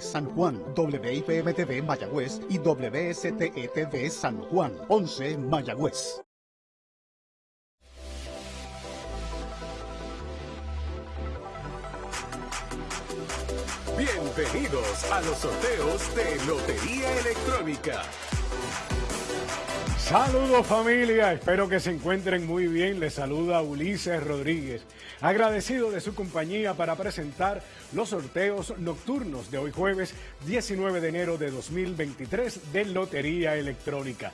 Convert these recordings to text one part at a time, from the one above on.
San Juan, WIPM-TV Mayagüez y WSTETV San Juan, 11 Mayagüez. Bienvenidos a los sorteos de Lotería Electrónica. Saludos familia, espero que se encuentren muy bien. Les saluda Ulises Rodríguez, agradecido de su compañía para presentar los sorteos nocturnos de hoy jueves 19 de enero de 2023 de Lotería Electrónica.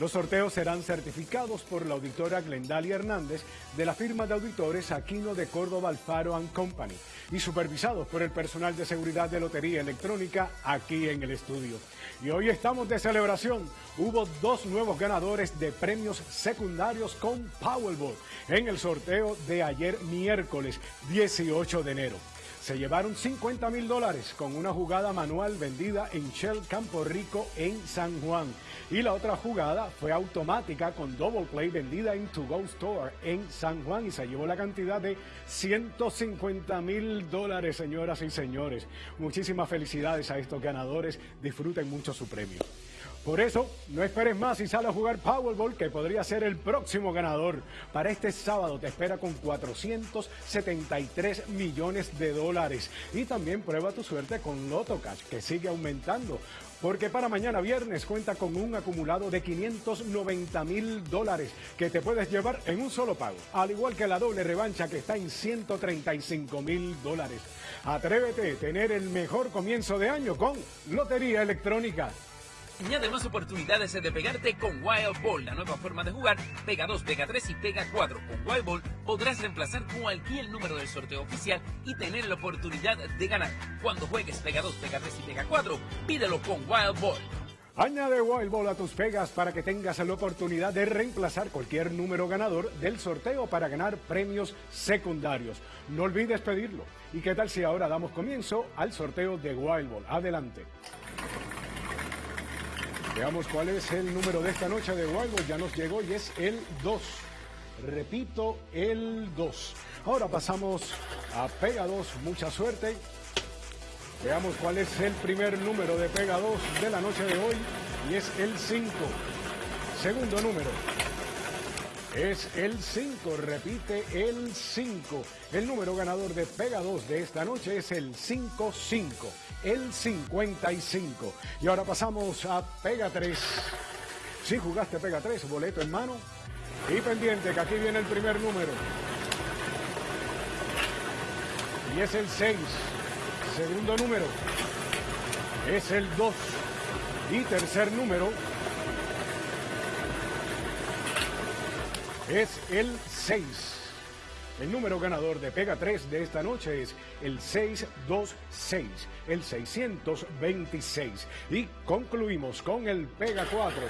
Los sorteos serán certificados por la auditora Glendalia Hernández de la firma de auditores Aquino de Córdoba Alfaro Company y supervisados por el personal de seguridad de Lotería Electrónica aquí en el estudio. Y hoy estamos de celebración. Hubo dos nuevos ganadores de premios secundarios con Powerball en el sorteo de ayer miércoles 18 de enero se llevaron 50 mil dólares con una jugada manual vendida en Shell Campo Rico en San Juan. Y la otra jugada fue automática con Double Play vendida en To Go Store en San Juan y se llevó la cantidad de 150 mil dólares, señoras y señores. Muchísimas felicidades a estos ganadores. Disfruten mucho su premio. Por eso, no esperes más y sale a jugar Powerball, que podría ser el próximo ganador. Para este sábado te espera con 473 millones de dólares. Y también prueba tu suerte con Loto Cash, que sigue aumentando. Porque para mañana viernes cuenta con un acumulado de 590 mil dólares que te puedes llevar en un solo pago. Al igual que la doble revancha que está en 135 mil dólares. Atrévete a tener el mejor comienzo de año con Lotería Electrónica. Añade más oportunidades de pegarte con Wild Ball, la nueva forma de jugar. Pega 2, pega 3 y pega 4. Con Wild Ball podrás reemplazar cualquier número del sorteo oficial y tener la oportunidad de ganar. Cuando juegues pega 2, pega 3 y pega 4, pídelo con Wild Ball. Añade Wild Ball a tus pegas para que tengas la oportunidad de reemplazar cualquier número ganador del sorteo para ganar premios secundarios. No olvides pedirlo. ¿Y qué tal si ahora damos comienzo al sorteo de Wild Ball? Adelante. Veamos cuál es el número de esta noche de Wild Ya nos llegó y es el 2. Repito, el 2. Ahora pasamos a Pega 2. Mucha suerte. Veamos cuál es el primer número de Pega 2 de la noche de hoy y es el 5. Segundo número. Es el 5, repite el 5. El número ganador de Pega 2 de esta noche es el 55 el 55. Y ahora pasamos a Pega 3. Si jugaste Pega 3, boleto en mano. Y pendiente que aquí viene el primer número. Y es el 6. Segundo número. Es el 2. Y tercer número. Es el 6. El número ganador de Pega 3 de esta noche es el 626, el 626. Y concluimos con el Pega 4.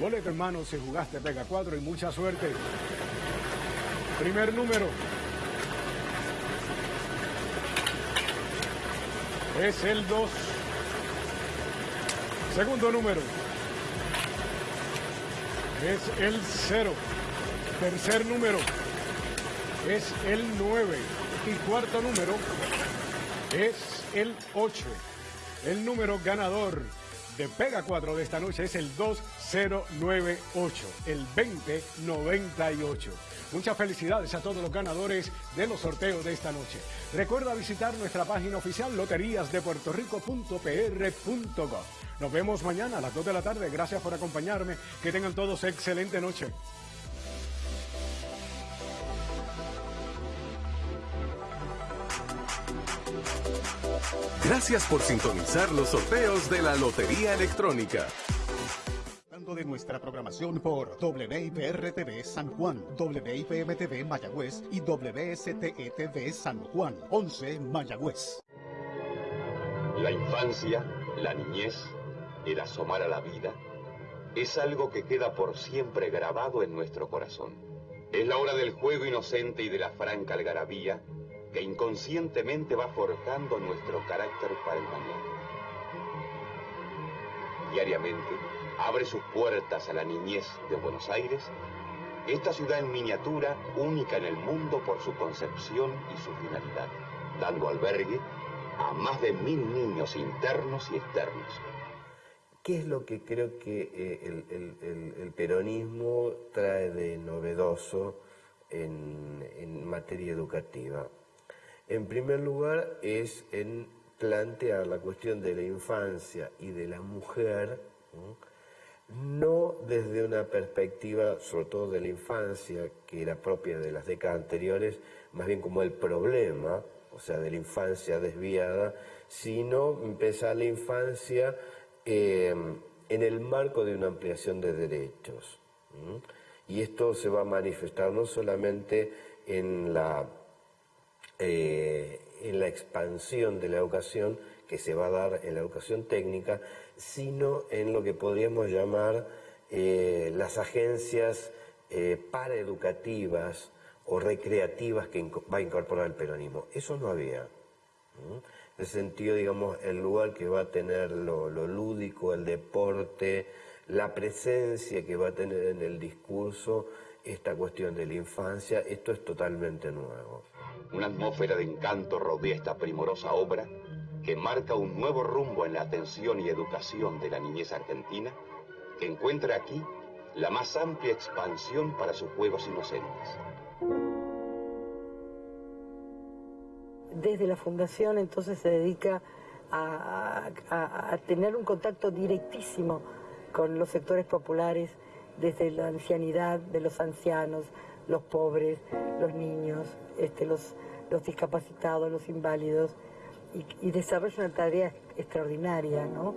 Boleto hermano si jugaste Pega 4 y mucha suerte. Primer número. Es el 2. Segundo número. Es el 0. Tercer número es el 9 y cuarto número es el 8. El número ganador de Pega 4 de esta noche es el 2098, el 2098. Muchas felicidades a todos los ganadores de los sorteos de esta noche. Recuerda visitar nuestra página oficial loteríasdepuertorico.pr.gov. Nos vemos mañana a las 2 de la tarde. Gracias por acompañarme. Que tengan todos excelente noche. Gracias por sintonizar los sorteos de la Lotería Electrónica. de nuestra programación por WIPR-TV San Juan, WIPM-TV Mayagüez y WSTETV San Juan, 11 Mayagüez. La infancia, la niñez, el asomar a la vida, es algo que queda por siempre grabado en nuestro corazón. Es la hora del juego inocente y de la franca algarabía que inconscientemente va forjando nuestro carácter para el mañana. Diariamente abre sus puertas a la niñez de Buenos Aires, esta ciudad en miniatura única en el mundo por su concepción y su finalidad, dando albergue a más de mil niños internos y externos. ¿Qué es lo que creo que eh, el, peronismo trae de novedoso en, materia educativa? En primer lugar es en plantear la cuestión de la infancia y de la mujer, no desde una perspectiva, sobre todo de la infancia, que era propia de las décadas anteriores, más bien como el problema, o sea, de la infancia desviada, sino empezar la infancia eh, en el marco de una ampliación de derechos. Y esto se va a manifestar no solamente en la, eh, en la expansión de la educación que se va a dar en la educación técnica, sino en lo que podríamos llamar eh, las agencias paraeducativas o recreativas que va a incorporar el peronismo. Eso no había el sentido, digamos, el lugar que va a tener lo, lúdico, el deporte, la presencia que va a tener en el discurso esta cuestión de la infancia, esto es totalmente nuevo. Una atmósfera de encanto rodea esta primorosa obra que marca un nuevo rumbo en la atención y educación de la niñez argentina, que encuentra aquí la más amplia expansión para sus juegos inocentes. desde la fundación entonces se dedica a, tener un contacto directísimo con los sectores populares, desde la ancianidad de los ancianos, los pobres, los niños, este, los, discapacitados, los inválidos, y, desarrolla una tarea extraordinaria, ¿no?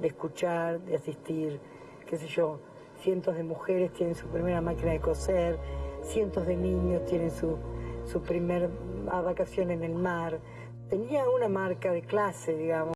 De escuchar, de asistir, qué sé yo, cientos de mujeres tienen su primera máquina de coser, cientos de niños tienen su, su primer a vacación en el mar. Tenía una marca de clase, digamos.